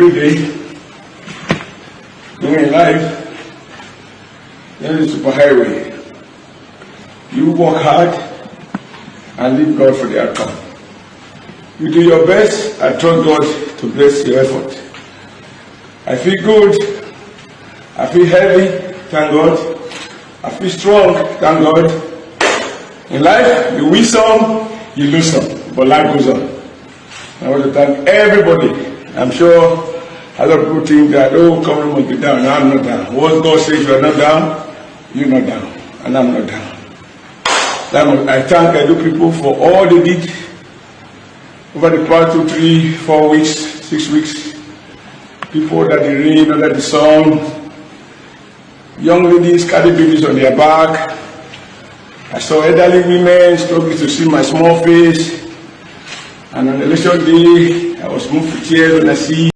great day. In life, you're the superhighway. You work hard and leave God for the outcome. You do your best and trust God to bless your effort. I feel good. I feel healthy, thank God. I feel strong, thank God. In life, you win some, you lose some, but life goes on. I want to thank everybody. I'm sure a lot of people think that, oh, come must be down. I'm not down. What God says you are not down, you're not down. And I'm not down. I thank I do people for all they did over the past two, three, four weeks, six weeks. People that the rain, under the sun, young ladies carry babies on their back. I saw elderly women struggling to see my small face. And on election day, I was moved to when I see